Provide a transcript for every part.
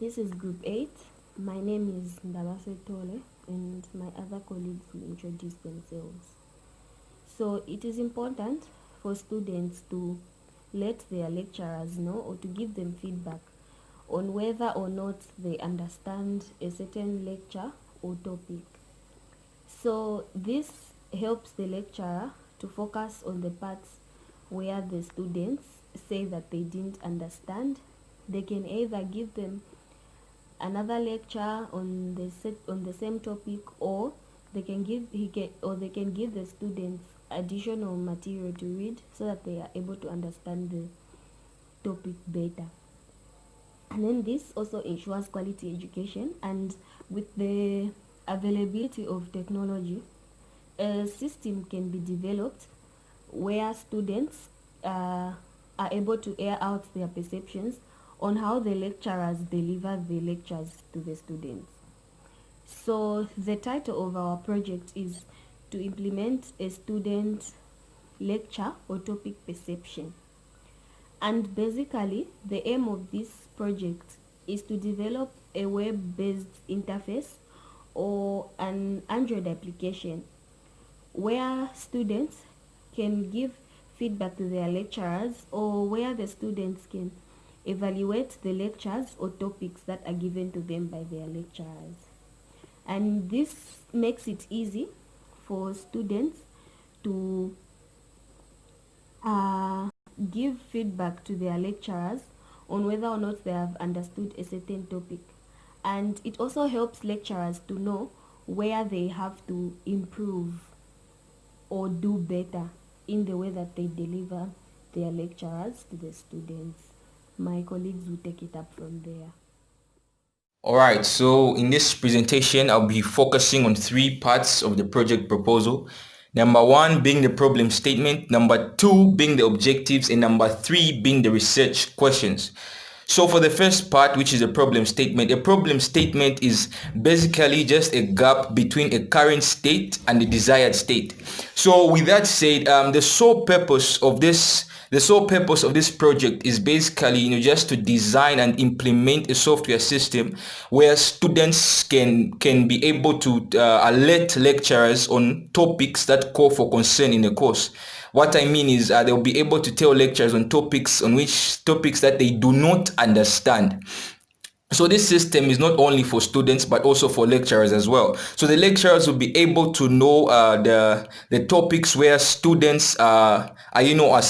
This is group 8. My name is Ndabase Tole and my other colleagues will introduce themselves. So it is important for students to let their lecturers know or to give them feedback on whether or not they understand a certain lecture or topic. So this helps the lecturer to focus on the parts where the students say that they didn't understand. They can either give them another lecture on the set on the same topic or they can give he can or they can give the students additional material to read so that they are able to understand the topic better. And then this also ensures quality education and with the availability of technology a system can be developed where students uh, are able to air out their perceptions on how the lecturers deliver the lectures to the students. So the title of our project is to implement a student lecture or topic perception. And basically the aim of this project is to develop a web-based interface or an Android application where students can give feedback to their lecturers or where the students can evaluate the lectures or topics that are given to them by their lecturers. And this makes it easy for students to uh, give feedback to their lecturers on whether or not they have understood a certain topic. And it also helps lecturers to know where they have to improve or do better in the way that they deliver their lectures to the students my colleagues will take it up from there. Alright, so in this presentation, I'll be focusing on three parts of the project proposal. Number one being the problem statement, number two being the objectives, and number three being the research questions. So for the first part, which is a problem statement, a problem statement is basically just a gap between a current state and the desired state. So with that said, um, the sole purpose of this the sole purpose of this project is basically you know just to design and implement a software system where students can can be able to uh, alert lecturers on topics that call for concern in the course. What i mean is uh, they'll be able to tell lecturers on topics on which topics that they do not understand so this system is not only for students but also for lecturers as well. So the lecturers will be able to know uh, the the topics where students uh, are you know are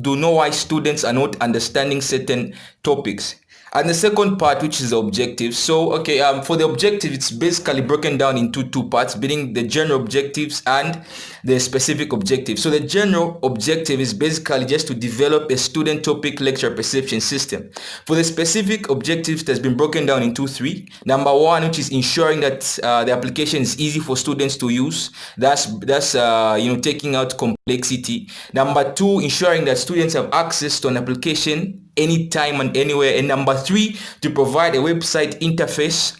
do know why students are not understanding certain topics and the second part which is the objective. So okay um for the objective it's basically broken down into two parts being the general objectives and the specific objective. So the general objective is basically just to develop a student topic lecture perception system. For the specific objectives that's been broken down into three. Number one which is ensuring that uh, the application is easy for students to use. That's that's uh, you know taking out complexity. Number two ensuring that students have access to an application anytime and anywhere. And number three, to provide a website interface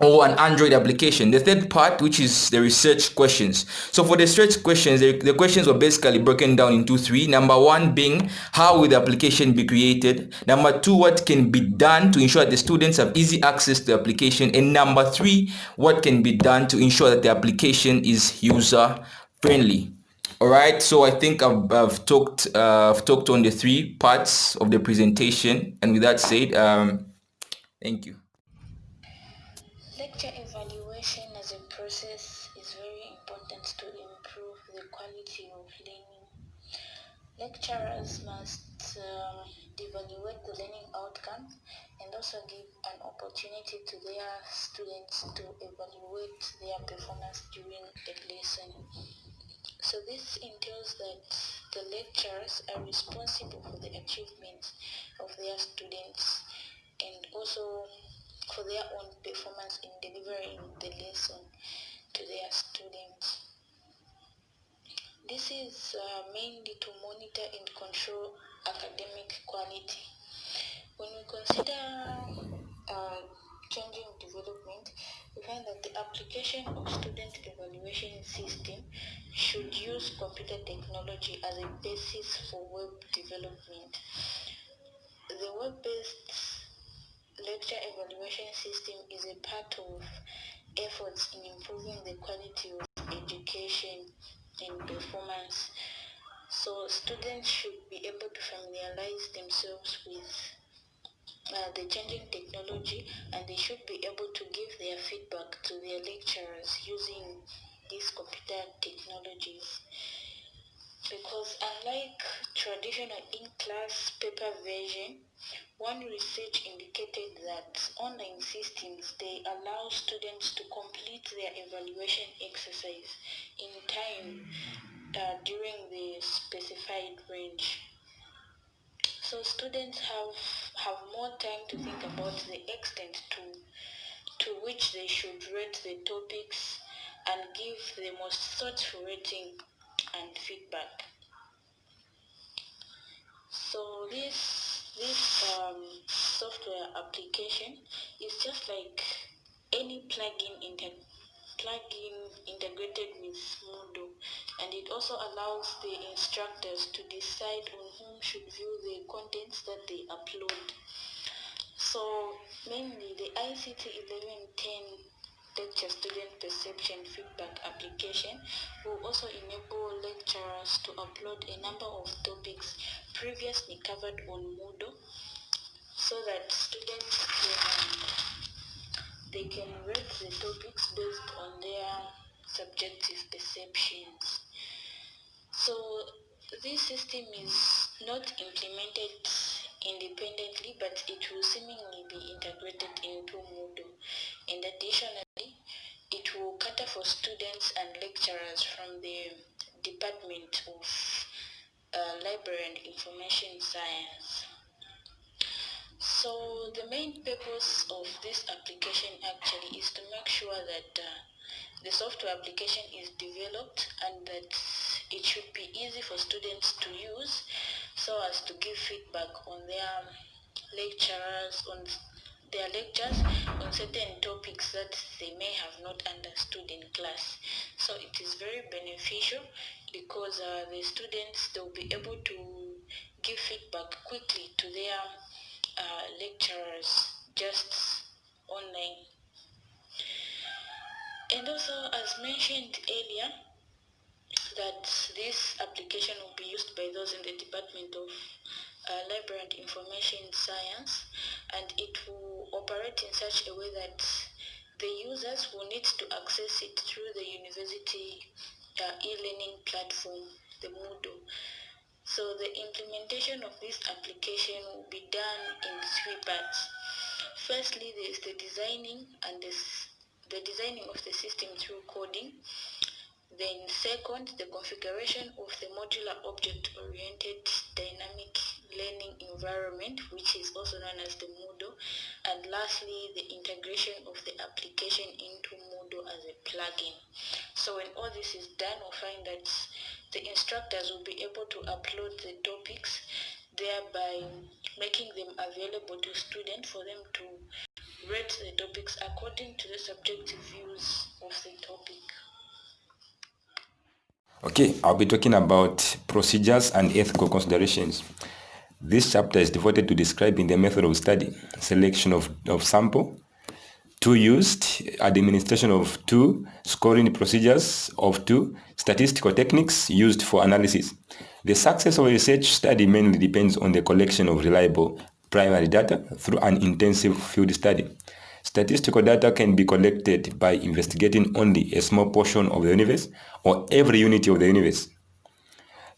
or an Android application. The third part, which is the research questions. So for the research questions, the, the, questions were basically broken down into three. Number one being, how will the application be created? Number two, what can be done to ensure that the students have easy access to the application? And number three, what can be done to ensure that the application is user friendly? All right so i think i've, I've talked uh, i've talked on the three parts of the presentation. And with that said um thank you. Lecture evaluation as a process is very important to improve the quality of learning. Lecturers must um, evaluate the learning outcomes and also give an opportunity to their students to evaluate their performance during the lesson so this entails that the lecturers are responsible for the achievements of their students and also for their own performance in delivering the lesson to their students. This is uh, mainly to monitor and control academic quality. When we consider uh, changing development, we find that the application of student evaluation system should use computer technology as a basis for web development. The web-based lecture evaluation system is a part of efforts in improving the quality of education and performance. So students should be able to familiarize themselves with uh, the changing technology and they should be able to give their feedback to their lecturers using these computer technologies because unlike traditional in-class paper version one research indicated that online systems, they allow students to complete their evaluation exercise in time uh, during the specified range. So students have, have more time to think about the extent to, to which they should rate the topics and give the most thoughtful rating and feedback. So this this um, software application is just like any plugin in, inter plugin integrated with Moodle and it also allows the instructors to decide on whom should view the contents that they upload. So mainly the ICT 1110 lecture student perception feedback application will also enable lecturers to upload a number of topics previously covered on Moodle so that students can they can rate the topics based subjective perceptions. So this system is not implemented independently but it will seemingly be integrated into Moodle and additionally it will cater for students and lecturers from the Department of uh, Library and Information Science. So the main purpose of this application actually is to make sure that uh, the software application is developed and that it should be easy for students to use so as to give feedback on their lecturers, on their lectures on certain topics that they may have not understood in class. So it is very beneficial because uh, the students, they'll be able to give feedback quickly to their uh, lecturers just online and also, as mentioned earlier, that this application will be used by those in the Department of uh, Library and Information Science, and it will operate in such a way that the users will need to access it through the university uh, e-learning platform, the Moodle. So the implementation of this application will be done in three parts. Firstly, there is the designing and the the designing of the system through coding. Then second, the configuration of the modular object-oriented dynamic learning environment, which is also known as the Moodle. And lastly, the integration of the application into Moodle as a plugin. So when all this is done, we'll find that the instructors will be able to upload the topics, thereby making them available to students for them to rate the topics according to the subjective views of the topic. Okay, I'll be talking about procedures and ethical considerations. This chapter is devoted to describing the method of study, selection of, of sample, two used, administration of two, scoring procedures of two, statistical techniques used for analysis. The success of a research study mainly depends on the collection of reliable primary data through an intensive field study. Statistical data can be collected by investigating only a small portion of the universe or every unit of the universe.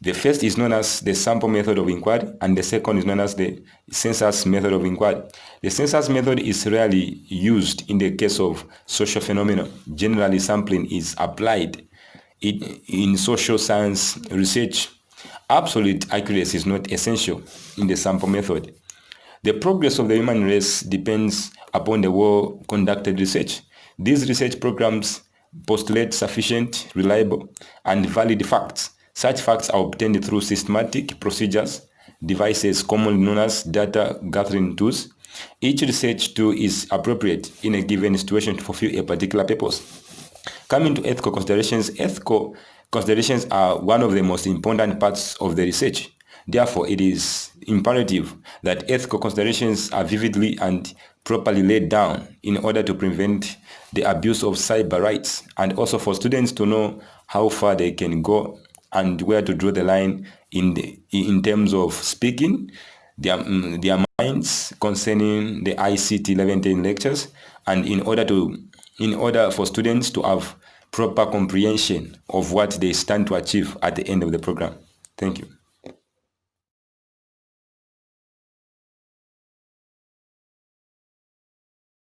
The first is known as the sample method of inquiry and the second is known as the census method of inquiry. The census method is rarely used in the case of social phenomena. Generally, sampling is applied in, in social science research. Absolute accuracy is not essential in the sample method. The progress of the human race depends upon the well-conducted research. These research programs postulate sufficient, reliable, and valid facts. Such facts are obtained through systematic procedures, devices commonly known as data gathering tools. Each research tool is appropriate in a given situation to fulfill a particular purpose. Coming to ethical considerations, ethical considerations are one of the most important parts of the research. Therefore, it is imperative that ethical considerations are vividly and properly laid down in order to prevent the abuse of cyber rights and also for students to know how far they can go and where to draw the line in the in terms of speaking their, mm, their minds concerning the ICT 1110 lectures and in order to in order for students to have proper comprehension of what they stand to achieve at the end of the program. Thank you.